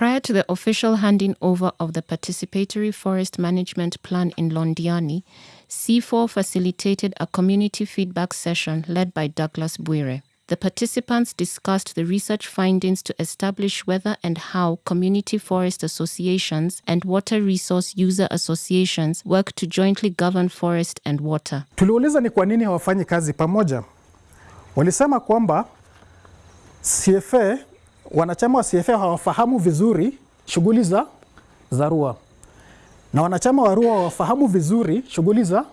Prior to the official handing over of the Participatory Forest Management Plan in Londiani, C4 facilitated a community feedback session led by Douglas Buire. The participants discussed the research findings to establish whether and how community forest associations and water resource user associations work to jointly govern forest and water. Tuliuliza ni kwa nini hawafanyi kazi pamoja. Walisema kwamba CFA, wanachama wa CFA hawafahamu vizuri shughuli za za RUA. Na wanachama wa RUA hawafahamu vizuri shughuli za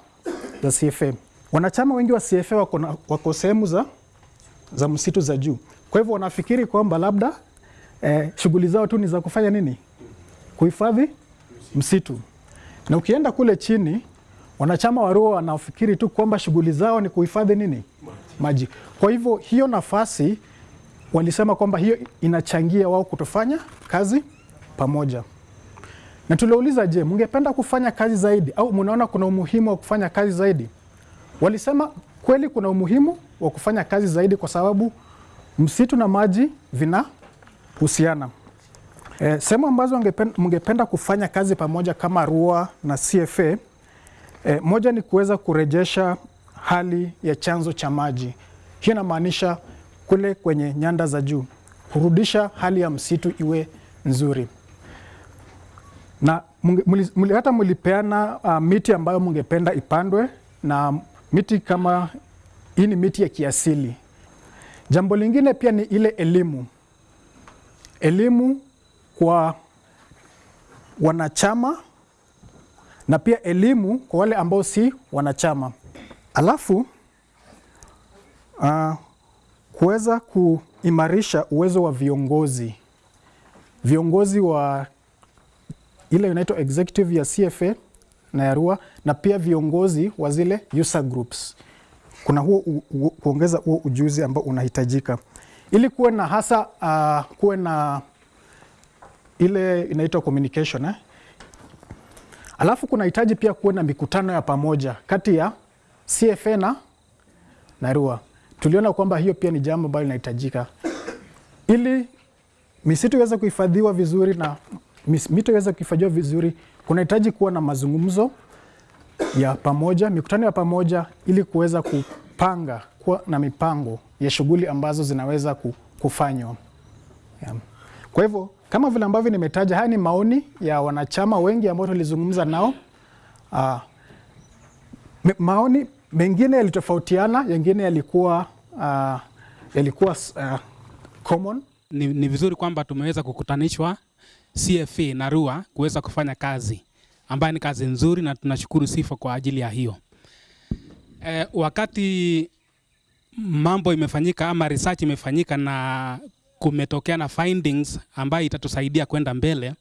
za CFA. Wanachama wengi wa CFA wako, wako sehemu za za msitu za juu, kwa hivyo wanafikiri kwamba labda eh, shughuli zao tu ni za kufanya nini, kuhifadhi msitu, na ukienda kule chini wanachama wa RUA wanafikiri tu kwamba shughuli zao ni kuhifadhi nini, maji. Kwa hivyo hiyo nafasi walisema kwamba hiyo inachangia wao kutofanya kazi pamoja. Na tuliuliza, je, mngependa kufanya kazi zaidi au mnaona kuna umuhimu wa kufanya kazi zaidi? Walisema kweli kuna umuhimu wa kufanya kazi zaidi kwa sababu msitu na maji vinahusiana. Eh, sehemu ambazo mngepen- mngependa kufanya kazi pamoja kama RUA na CFA eh, moja ni kuweza kurejesha hali ya chanzo cha maji. Hiyo inamaanisha kule kwenye nyanda za juu, kurudisha hali ya msitu iwe nzuri na mli, hata mlipeana uh, miti ambayo mungependa ipandwe na miti kama hii ni miti ya kiasili. Jambo lingine pia ni ile elimu, elimu kwa wanachama na pia elimu kwa wale ambao si wanachama. Alafu uh, kuweza kuimarisha uwezo wa viongozi viongozi wa ile inaitwa executive ya CFA na ya RUA na pia viongozi wa zile user groups. Kuna huo kuongeza huo ujuzi ambao unahitajika ili kuwe na hasa uh, kuwe na ile inaitwa communication eh? Alafu kunahitaji pia kuwe na mikutano ya pamoja kati ya CFA na, na RUA. Tuliona kwamba hiyo pia ni jambo ambalo linahitajika ili misitu iweze kuhifadhiwa vizuri na mito iweze kuhifadhiwa vizuri, kunahitaji kuwa na mazungumzo ya pamoja, mikutano ya pamoja, ili kuweza kupanga kuwa na mipango ya shughuli ambazo zinaweza kufanywa. Kwa hivyo kama vile ambavyo nimetaja, haya ni maoni ya wanachama wengi ambao tulizungumza nao. Aa, maoni mengine yalitofautiana, yengine yalikuwa uh, yalikuwa uh, common ni, ni vizuri kwamba tumeweza kukutanishwa CFA na RUA kuweza kufanya kazi ambayo ni kazi nzuri na tunashukuru sifa kwa ajili ya hiyo. E, wakati mambo imefanyika ama research imefanyika na kumetokea na findings ambayo itatusaidia kwenda mbele,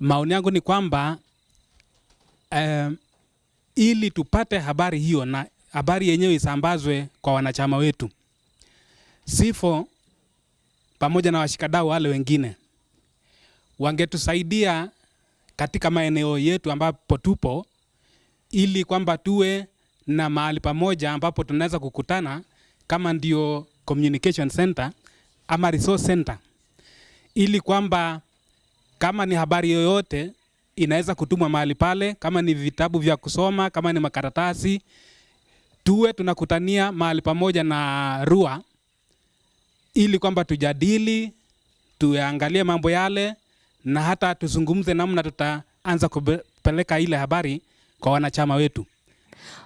maoni yangu ni kwamba e, ili tupate habari hiyo na habari yenyewe isambazwe kwa wanachama wetu, sifo pamoja na washikadau wale wengine wangetusaidia katika maeneo yetu ambapo tupo, ili kwamba tuwe na mahali pamoja ambapo tunaweza kukutana kama ndio communication center ama resource center, ili kwamba kama ni habari yoyote inaweza kutumwa mahali pale, kama ni vitabu vya kusoma, kama ni makaratasi, tuwe tunakutania mahali pamoja na RUA ili kwamba tujadili, tuangalie mambo yale na hata tuzungumze namna tutaanza kupeleka ile habari kwa wanachama wetu.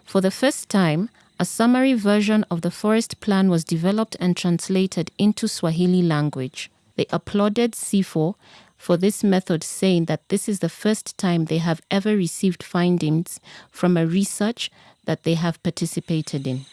For the first time, a summary version of the forest plan was developed and translated into Swahili language. They applauded C4 for this method, saying that this is the first time they have ever received findings from a research that they have participated in.